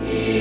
Yeah.